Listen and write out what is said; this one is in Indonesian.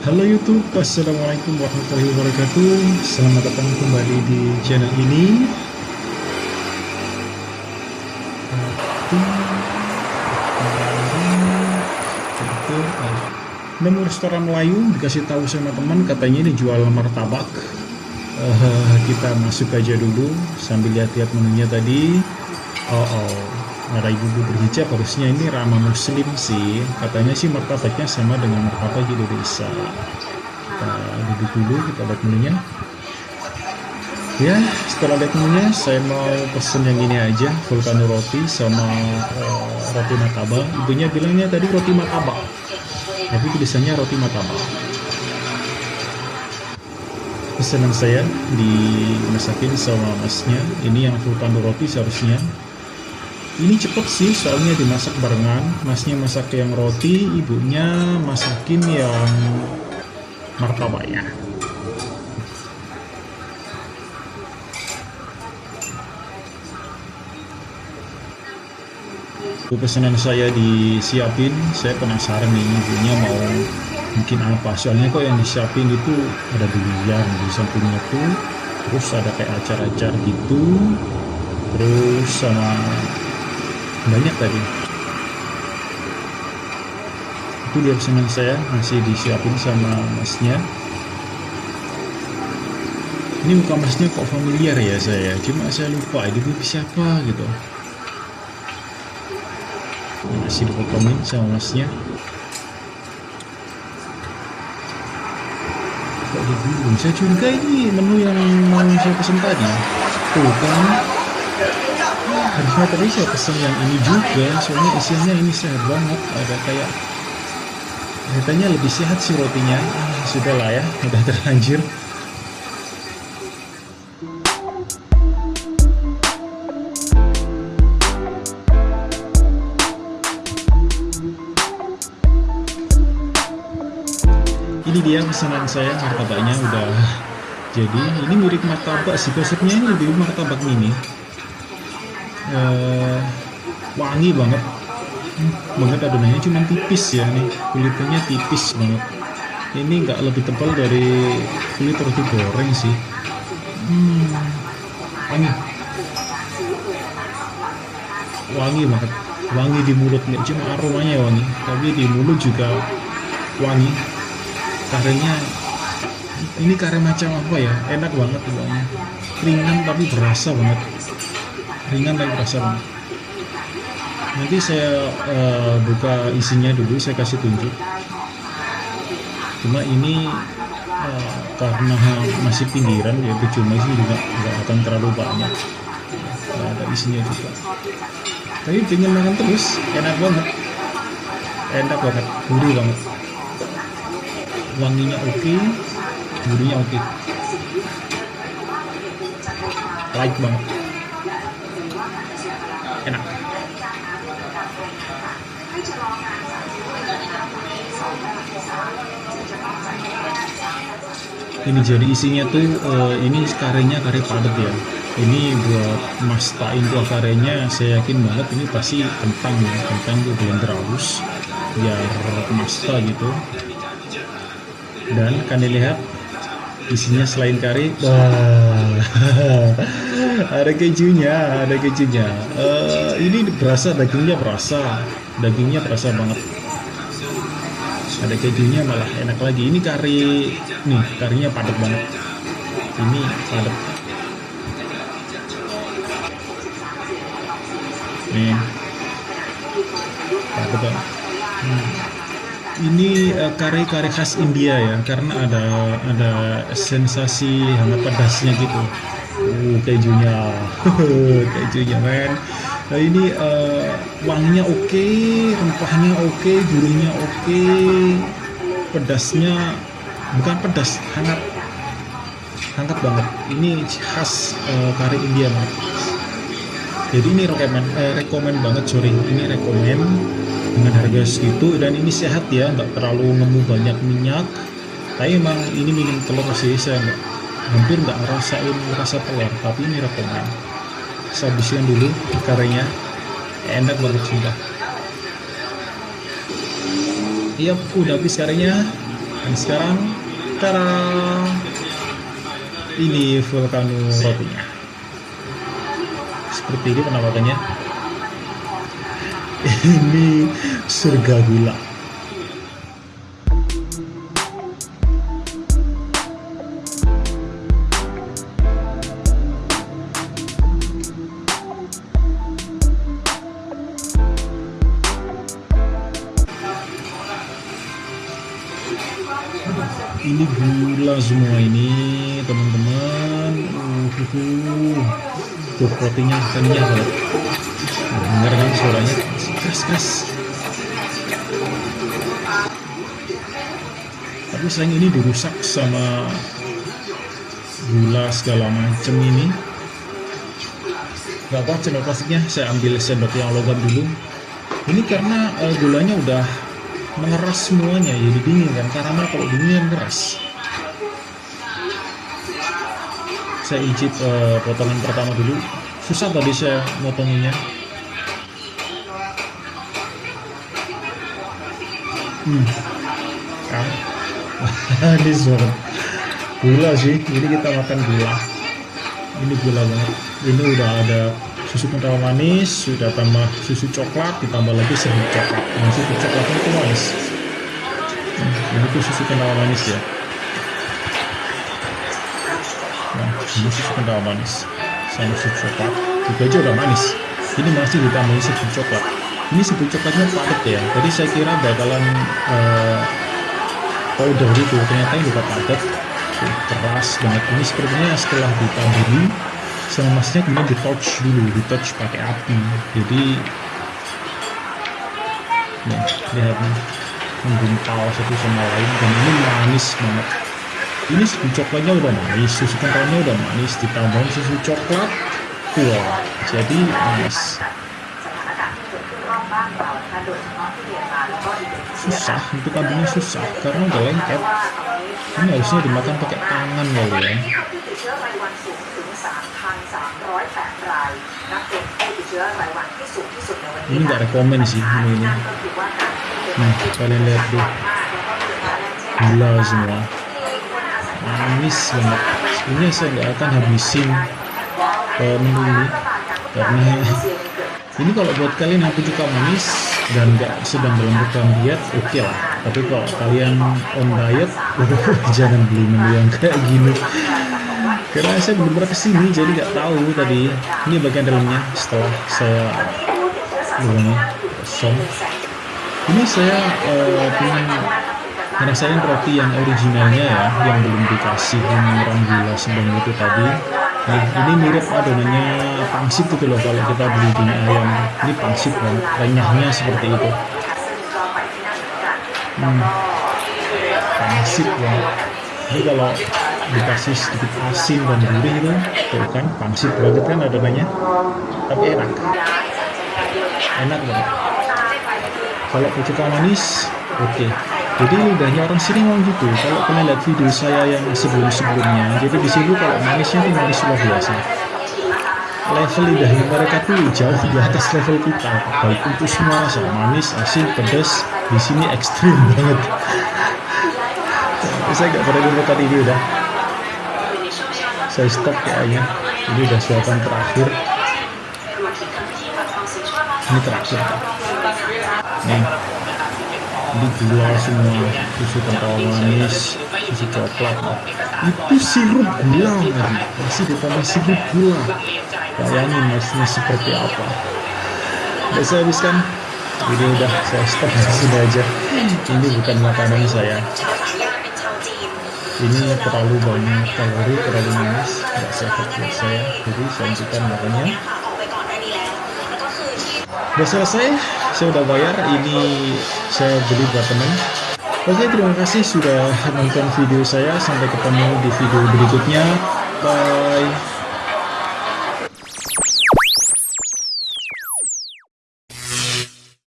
Halo YouTube, Assalamualaikum warahmatullahi wabarakatuh. Selamat datang kembali di channel ini. Nemu restoran Melayu, dikasih tahu sama teman katanya ini jual martabak. Uh, Kita masuk aja dulu sambil lihat-lihat menunya tadi. Oh, oh ada ibu-ibu berhijab harusnya ini ramah muslim sih. Katanya sih martabaknya sama dengan martabak Indonesia. Kita duduk dulu kita lihat menunya. Ya setelah lihat menunya saya mau pesen yang ini aja vulcano roti sama uh, roti martabak. Ibunya bilangnya tadi roti martabak. Tapi tulisannya roti martabak. Pesanan saya dimasakin sama masnya. Ini yang vulcano roti seharusnya ini cepet sih soalnya dimasak barengan. Masnya masak yang roti ibunya masakin yang martabak ya pesanan saya disiapin. Saya penasaran nih ibunya mau mungkin apa. Soalnya kok yang disiapin itu ada durian di sampingnya tuh. Terus ada kayak acar-acar gitu. Terus sama banyak tadi. Itu dia pesanan saya masih disiapin sama masnya. Ini muka masnya kok familiar ya saya? Cuma saya lupa ini siapa? gitu. Masih dipotongin sama masnya. Kok dibulung saya curiga ini menu yang mau saya pesen tadi. Tuh kan harusnya tadi saya pesen yang ini juga soalnya isiannya ini sehat banget. Ada kayak katanya lebih sehat sih rotinya. Ah, sudah lah ya udah terlanjur. Ini dia pesanan saya martabaknya udah jadi. Ini mirip martabak sih konsepnya ini lebih martabak mini uh, wangi banget. Hmm, banget adonannya cuma tipis ya nih kulitnya tipis banget. Ini nggak lebih tebal dari kulit roti goreng sih. Hmm, wangi. Wangi banget. Wangi di mulut nggak cuma aromanya wangi. Tapi di mulut juga wangi. Karenya ini kare macam apa ya? Enak banget bawahnya ringan tapi berasa banget ringan tapi berasa banget nanti saya uh, buka isinya dulu saya kasih tunjuk. Cuma ini uh, karena masih pinggiran ya cuma sih juga nggak akan terlalu banyak. Nah, ada isinya juga. Tapi pengen makan terus enak banget. Enak banget gurih banget. Wanginya oke okay, gurihnya oke. Okay. light banget enak. Ini jadi isinya tuh uh, ini karenya kare padat ya. Ini buat mastain kuah karenya saya yakin banget ini pasti kentang ya. Kentang tuh blender halus biar masta gitu. Dan kan dilihat isinya selain kari? Ada kejunya ada kejunya. Uh, ini berasa dagingnya berasa. Dagingnya berasa banget. Ada kejunya malah enak lagi. Ini kari nih karinya padat banget. Ini padat. Nih. Padat banget ini uh, kare-kare khas India ya karena ada ada sensasi hangat pedasnya gitu. Uh kejunya. Kejunya men. Nah, ini uh, wanginya oke okay, rempahnya oke okay, gurihnya oke okay, pedasnya bukan pedas hangat. Hangat banget. Ini khas uh, kari India banget jadi ini rekomen eh, rekomen banget sorry. Ini rekomen dengan harga segitu dan ini sehat ya nggak terlalu nemu banyak minyak. Tapi emang ini minim telur sih saya nggak hampir nggak ngerasain rasa telur tapi ini rekomen saya habisin dulu karenya enak banget sudah iya udah habis karenya dan sekarang cara ini vulcano rotinya. Seperti ini penampakannya ini surga gula ini gula semua ini teman-teman. Uh, uh, uh. tuh rotinya kenyal banget dengar kan suaranya keras keras tapi sayang ini dirusak sama gula segala macam ini. Gak apa sendok plastiknya. Saya ambil sendok yang logam dulu. Ini karena uh, gulanya udah mengeras semuanya jadi dingin kan? Karamel kalau dingin keras? Saya incip uh, potongan pertama dulu. Susah tadi saya motonginnya hmm. Kan? Ini suara gula sih. Ini kita makan gula. Ini gula banget. Ini udah ada susu kental manis sudah tambah susu coklat ditambah lagi serbuk coklat. Nah susu coklatnya itu manis. Nah, ini tuh susu kental manis ya. Nah ini susu kental manis sama susu coklat. Itu aja udah manis. Ini masih ditambahin serbuk coklat ini serbuk coklatnya padat ya. Jadi saya kira bakalan uh, powder gitu ternyata ini juga padat keras banget. Ini sepertinya setelah ditambahin sama masnya kemudian di touch dulu di touch pakai api. Jadi nih lihat nih menggumpal satu sama lain dan ini manis banget. Ini susu coklatnya udah manis susu kentalnya udah manis ditambah susu coklat wah jadi manis susah untuk ambilnya susah karena udah lengket. Ini harusnya dimakan pakai tangan kali ya. Ini nggak rekomend sih ini. Ini nah kalian lihat deh. Gula semua. Manis banget. Sebenarnya saya nggak akan habisin uh, menu ini karena ini kalau buat kalian yang suka manis dan nggak sedang dalam program diet oke okay lah. Tapi kalau kalian on diet jangan beli menu yang kayak gini. Karena saya belum pernah ke sini jadi nggak tahu tadi. Ini bagian dalamnya. Setelah saya ini kosong. Ini saya uh, pengen ngerasain roti yang originalnya ya yang belum dikasih gula sebelum itu tadi nah, ini mirip adonannya pangsit gitu loh kalau kita beli di ayam. Ini pangsit banget renyahnya seperti itu. Hmm, pangsit banget ini kalau dikasih sedikit asin dan gurih itu tuh kan pangsit banget kan adonannya. Tapi enak. Enak banget kalau suka manis oke. okay. Jadi lidahnya orang sini ngomong gitu kalau kalian lihat video saya yang sebelum-sebelumnya jadi di sini kalau manisnya itu manis luar biasa. Level lidahnya mereka tuh jauh di atas level kita baik untuk semua rasa manis asin pedas di sini ekstrim banget. Saya nggak pernah dengar tadi ini udah. Saya stop kayaknya ini udah suapan terakhir. Ini terakhir. Nih gula semua susu kental manis susu coklat. Itu sirup gula masih ditambah sirup gula. Bayangin maksudnya seperti apa. Udah saya habiskan. Ini udah saya stop sini aja. Ini bukan makanan saya. Ini terlalu banyak kalori terlalu manis. Nggak sehat buat saya. Jadi saya hentikan makannya udah selesai saya udah bayar ini saya beli buat teman oke terima kasih sudah nonton video saya sampai ketemu di video berikutnya. Bye